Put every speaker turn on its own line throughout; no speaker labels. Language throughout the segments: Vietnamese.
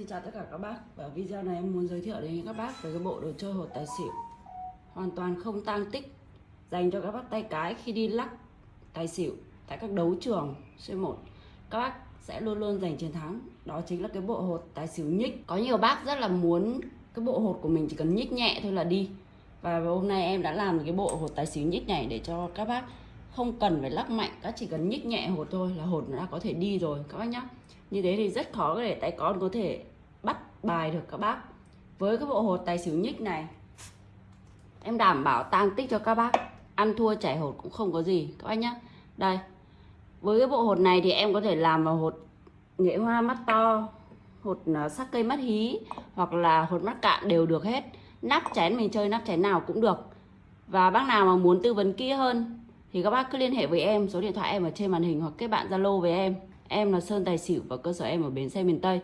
Xin chào tất cả các bác. Và video này em muốn giới thiệu đến các bác về cái bộ đồ chơi hột tài xỉu. Hoàn toàn không tăng tích, Dành cho các bác tay cái khi đi lắc tài xỉu Tại các đấu trường C1 Các bác sẽ luôn luôn giành chiến thắng. Đó chính là cái bộ hột tài xỉu nhích. Có nhiều bác rất là muốn cái bộ hột của mình chỉ cần nhích nhẹ thôi là đi. Và hôm nay em đã làm cái bộ hột tài xỉu nhích này để cho các bác không cần phải lắc mạnh, các chỉ cần nhích nhẹ hột thôi là hột nó đã có thể đi rồi, các bác nhá. Như thế thì rất khó để tay con có thể bắt bài được các bác. Với cái bộ hột tài xỉu nhích này, em đảm bảo tăng tích cho các bác. Ăn thua chảy hột cũng không có gì, các bác nhá. Đây, với cái bộ hột này thì em có thể làm vào hột nghệ hoa mắt to, hột à, sắc cây mắt hí, hoặc là hột mắt cạn đều được hết. Nắp chén mình chơi nắp chén nào cũng được. Và bác nào mà muốn tư vấn kỹ hơn thì các bác cứ liên hệ với em, số điện thoại em ở trên màn hình hoặc kết bạn zalo với em. Em là sơn tài xỉu và cơ sở em ở bến xe miền tây.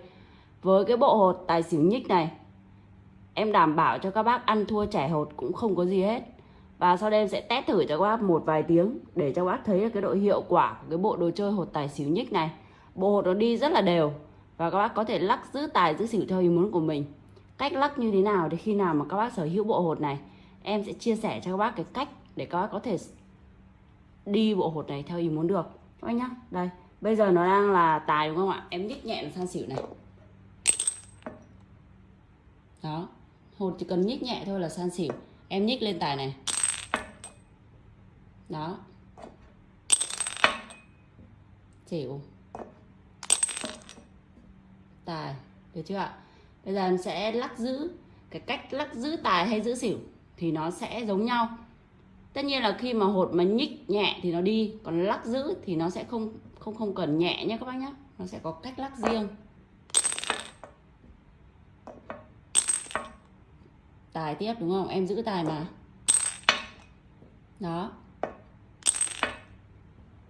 Với cái bộ hột tài xỉu nhích này, em đảm bảo cho các bác ăn thua trẻ hột cũng không có gì hết. Và sau đây em sẽ test thử cho các bác một vài tiếng để cho các bác thấy cái độ hiệu quả của cái bộ đồ chơi hột tài xỉu nhích này. Bộ hột nó đi rất là đều và các bác có thể lắc giữ tài, giữ xỉu theo ý muốn của mình. Cách lắc như thế nào thì khi nào mà các bác sở hữu bộ hột này, em sẽ chia sẻ cho các bác cái cách để các bác có thể đi bộ hột này theo ý muốn được. Các bác nhá, đây, bây giờ nó đang là tài đúng không ạ? Em nhích nhẹ sang xỉu này. Đó, hột chỉ cần nhích nhẹ thôi là san xỉu. Em nhích lên tài này. Đó. Xỉu. Tài, được chưa ạ? Bây giờ em sẽ lắc giữ. Cái cách lắc giữ tài hay giữ xỉu thì nó sẽ giống nhau tất nhiên là khi mà hột mà nhích nhẹ thì nó đi, còn lắc giữ thì nó sẽ không không không cần nhẹ nhé các bác nhé nó sẽ có cách lắc riêng. Tài tiếp đúng không? Em giữ tài mà. Đó.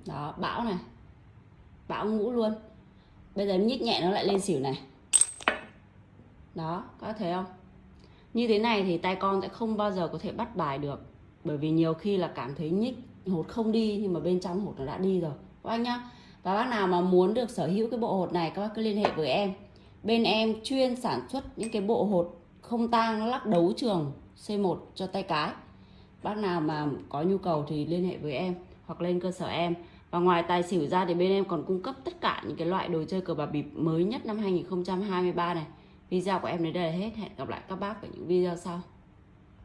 Đó, bão này. Bão ngũ luôn. Bây giờ nhích nhẹ nó lại lên xỉu này. Đó, có thấy không? Như thế này thì tay con sẽ không bao giờ có thể bắt bài được bởi vì nhiều khi là cảm thấy nhích, hột không đi, nhưng mà bên trong hột nó đã đi rồi. Các bác nhá. Và bác nào mà muốn được sở hữu cái bộ hột này, các bác cứ liên hệ với em. Bên em chuyên sản xuất những cái bộ hột không tang lắc đấu trường C1 cho tay cái. Bác nào mà có nhu cầu thì liên hệ với em, hoặc lên cơ sở em. Và ngoài tài xỉu ra thì bên em còn cung cấp tất cả những cái loại đồ chơi cờ bạc bịp mới nhất năm 2023 này. Video của em đến đây là hết. Hẹn gặp lại các bác ở những video sau.